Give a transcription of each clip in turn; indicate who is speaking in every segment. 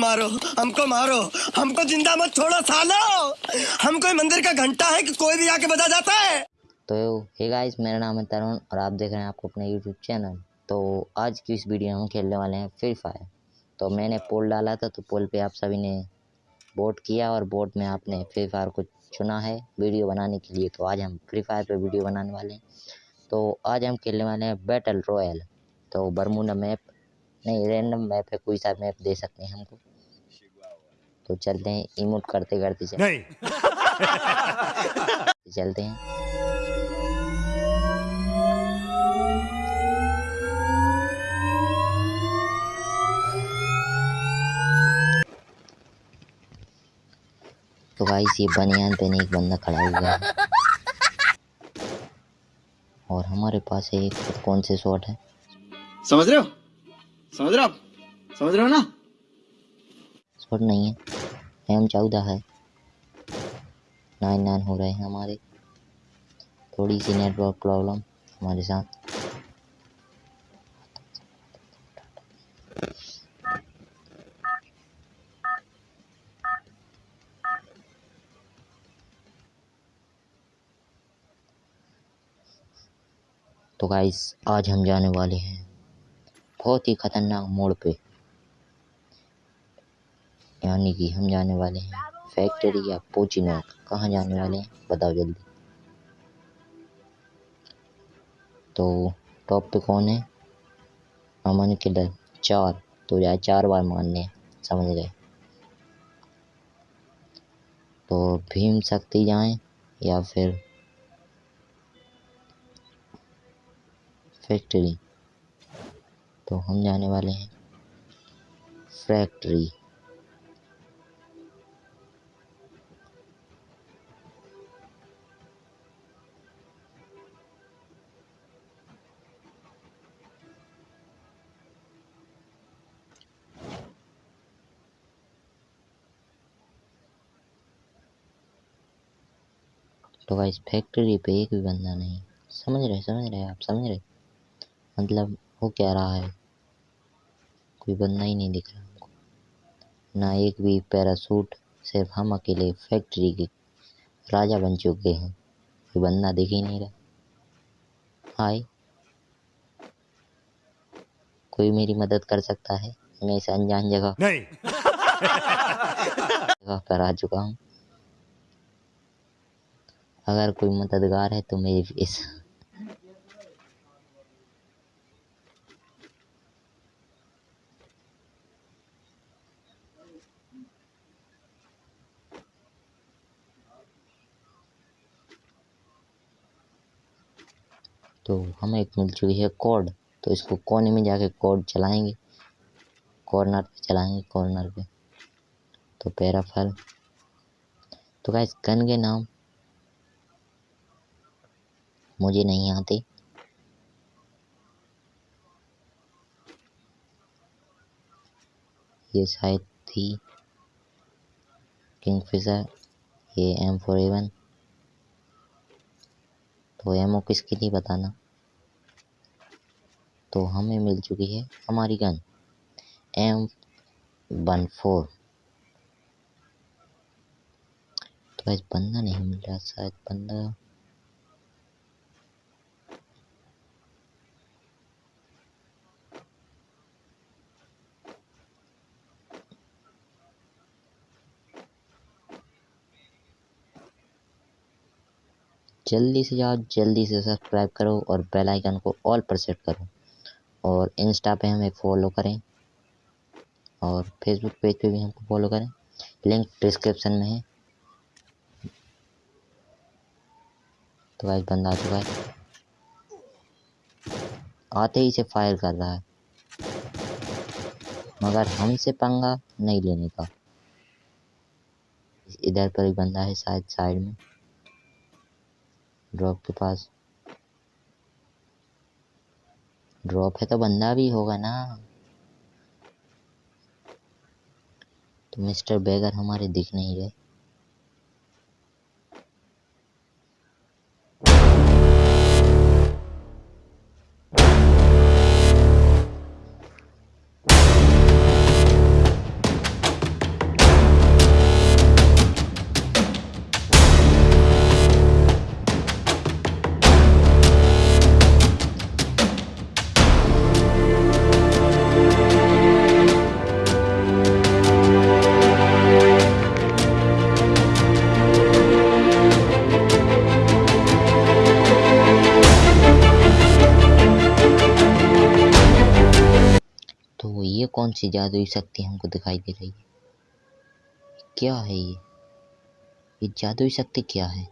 Speaker 1: मारो, हमको मारो। हमको ज़िंदा मत छोड़ो, सालो। हम कोई मंदिर का घंटा है कि कोई भी आके बजा जाता है?
Speaker 2: तो हे गाइस मेरा नाम है तरुण और आप देख रहे हैं आपको अपने यूट्यूब चैनल तो आज की इस वीडियो में हम खेलने वाले हैं फ्री फायर तो मैंने पोल डाला था तो पोल पे आप सभी ने वोट किया और वोट में आपने फ्री फायर को चुना है वीडियो बनाने के लिए। तो आज हम फ्री फायर पे वीडियो बनाने वाले हैं। तो आज हम खेलने वाले हैं बैटल रॉयल तो बरमूडा मैप नहीं रैंडम मैप है, कोई सा मैप दे सकते हैं हमको। तो चलते हैं इमोट करते करते चलते
Speaker 3: नहीं।
Speaker 2: चलते हैं। तो गाइस ये बनियान पे एक बंदा खड़ा हुआ है। और हमारे पास एक कौन से शॉट है?
Speaker 4: समझ रहे हो? समझ रहे हो आप? समझ रहे हो ना?
Speaker 2: शॉट नहीं है। एम चौदह है। नाइन नाइन हो रहे हैं हमारे। थोड़ी सी नेटवर्क प्रॉब्लम हमारे साथ। तो गाइस आज हम जाने वाले हैं बहुत ही ख़तरनाक मोड़ पे। यानी कि हम जाने वाले हैं फैक्ट्री या पोचिनोक कहाँ जाने वाले हैं? बताओ जल्दी। तो टॉप पे कौन है? अमन किलर चार। तो यार चार बार मारने समझ गए। तो भीम शक्ति जाएँ या फिर फैक्ट्री? तो हम जाने वाले हैं फैक्ट्री। तो गाइस फैक्ट्री पे एक भी बंदा नहीं। समझ रहे समझ रहे आप समझ रहे? मतलब हो क्या रहा है? कोई बंदा ही नहीं दिख रहा हमको। ना एक भी पैरासूट सिर्फ़ हम अकेले फैक्ट्री के राजा बन चुके हैं। कोई बंदा दिख ही नहीं रहा। हाय। कोई मेरी मदद कर सकता है? मैं इस अनजान जगह
Speaker 3: नहीं।
Speaker 2: जगह पर आ चुका हूँ। अगर कोई मददगार है तो मेरी इस तो हमें एक मिल चुकी है कोड तो इसको कोने में जाके कोड चलाएँगे। कॉर्नर पे चलाएँगे, कॉर्नर पे। तो पैराफल। तो गाइस गन के नाम मुझे नहीं आते। ये शायद थी किंगफिशर ये एम फोर एवन तो एमओ किसके लिए बताना? तो हमें मिल चुकी है हमारी गन एम वन फोर तो आज बंदा नहीं मिल रहा, शायद बंदा जल्दी से जाओ, जल्दी से सब्सक्राइब करो और बेल आइकन को ऑल पर सेट करो। और इंस्टा पे हमें फॉलो करें और फेसबुक पेज पे भी हमको फॉलो करें। लिंक डिस्क्रिप्शन में है। तो आज बंदा आ चुका है, आते ही से फायर कर रहा है। मगर हमसे पंगा नहीं लेने का। इधर पर ही बंदा है शायद साइड में। ड्रॉप के पास। ड्रॉप है तो बंदा भी होगा ना। तो मिस्टर बेगर हमारे दिख नहीं रहे। कौन सी जादुई शक्ति हमको दिखाई दे रही है? क्या है ये? ये जादुई शक्ति क्या है?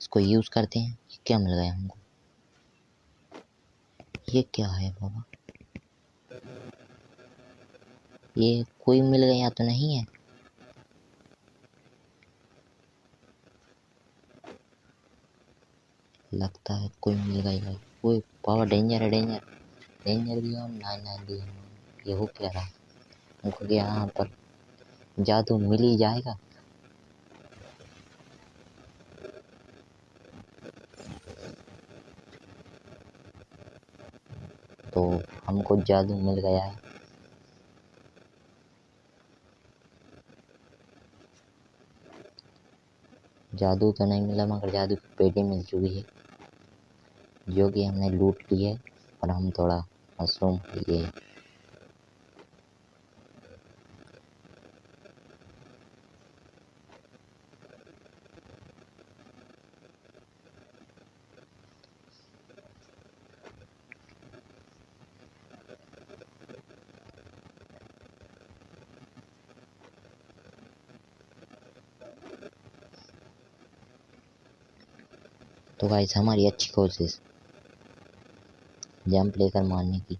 Speaker 2: इसको यूज़ करते हैं? क्या मिल गया हमको? ये क्या है बाबा? ये कोई मिल गया तो नहीं है? लगता है कोई मिल गया। कोई पावर डेंजर है डेंजर डेंजर भी हम ना ना भी ये हो क्या रहा? हमको यहाँ पर। जादू मिल ही जाएगा। तो हमको जादू मिल गया है। जादू तो नहीं मिला, मगर जादू की पेटी मिल चुकी है। जो कि हमने लूट ली है, और हम थोड़ा मशरूम लिए तो गाइस हमारी अच्छी कोशिश जंप लेकर मारने की।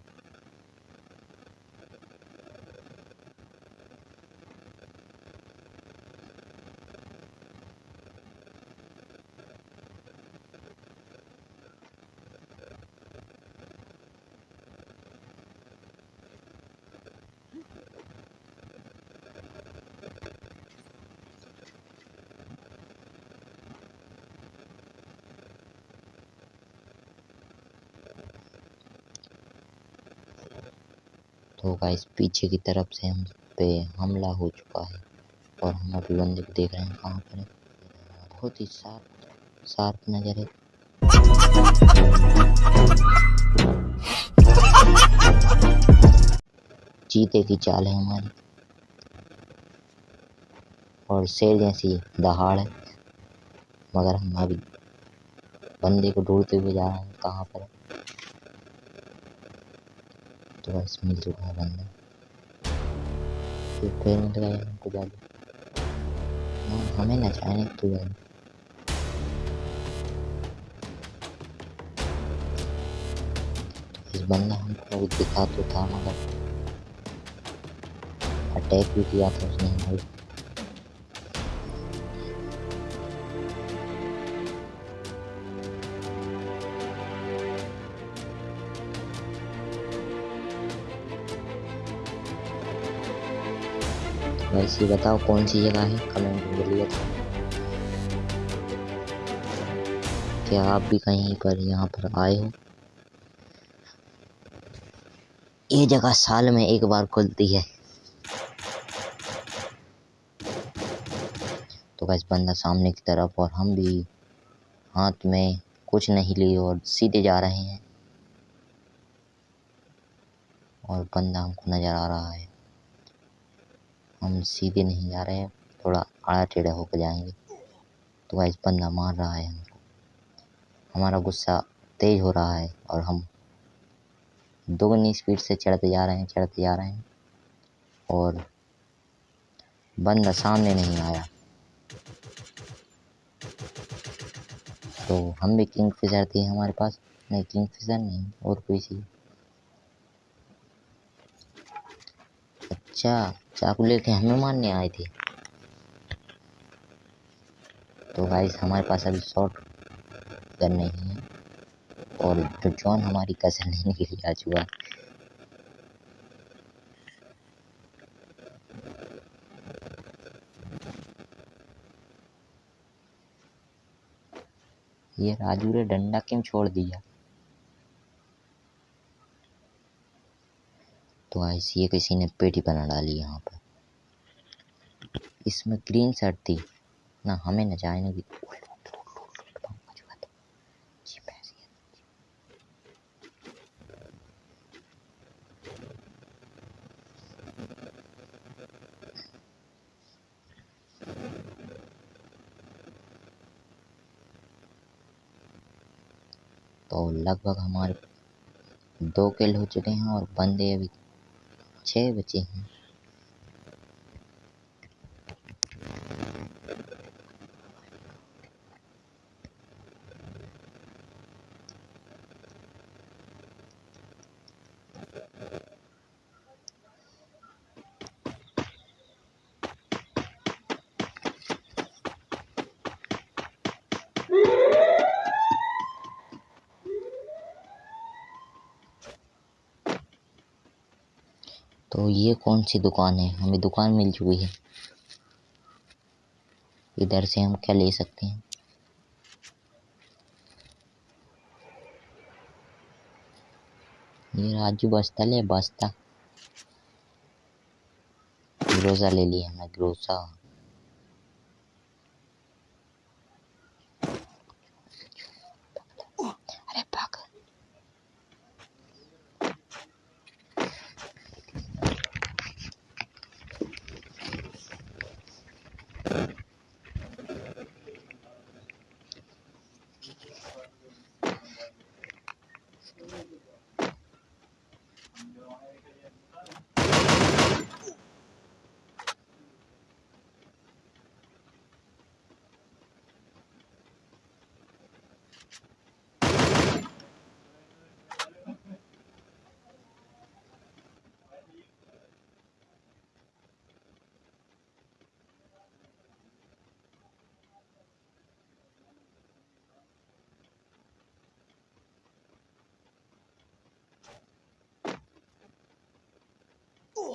Speaker 2: तो गाइस पीछे की तरफ़ से हम पे हमला हो चुका है और हम अभी बंदे को देख रहे हैं कहाँ पर बहुत ही शार्प शार्प नज़र है। चीते की चाल है हमारी। और शेर जैसी दहाड़ है। मगर हम अभी बंदे को ढूंढते हुए जा रहे हैं कहाँ पर है। तो चुका है बंदा फिर फिर मिल गया हमको जादू हाँ हमें ना चाहने तो जादू इस बंदा हमको दिखा तो था मगर अटैक भी किया था उसने वैसे बताओ कौन सी जगह है? कमेंट में बोलिए क्या आप भी कहीं पर यहाँ पर आए हो? ये जगह साल में एक बार खुलती है। तो बस बंदा सामने की तरफ़ और हम भी हाथ में कुछ नहीं लिए और सीधे जा रहे हैं। और बंदा हमको नज़र आ रहा है। हम सीधे नहीं जा रहे हैं, थोड़ा आड़ा टेढ़ा होकर जाएँगे। तो गाइस बंदा मार रहा है हमको। हमारा गुस्सा तेज हो रहा है और हम दोगुनी स्पीड से चढ़ते जा रहे हैं, चढ़ते जा रहे हैं और बंदा सामने नहीं आया। तो हम भी किंग फिशर थे हमारे पास। नहीं किंग फिशर नहीं, और कोई सी। अच्छा चाकू लेके हमें मारने आए थे। तो गाइस हमारे पास अभी शॉर्ट गन नहीं है और जो जॉन हमारी कसर लेने के लिए आ चुका। ये राजू ने डंडा क्यों छोड़ दिया? तो ये किसी ने पेटी बना डाली यहाँ पर। इसमें ग्रीन शर्ट थी। ना, हमें न जाने की तो लगभग हमारे दो किल हो चुके हैं और बंदे अभी छः बचे हैं। तो ये कौन सी दुकान है? हमें दुकान मिल चुकी है। इधर से हम क्या ले सकते हैं? ये राजू बस्ता ले, बस्ता। ग्रोसा ले लिया हमने ग्रोसा अरे भाग Yeah.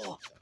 Speaker 2: あ!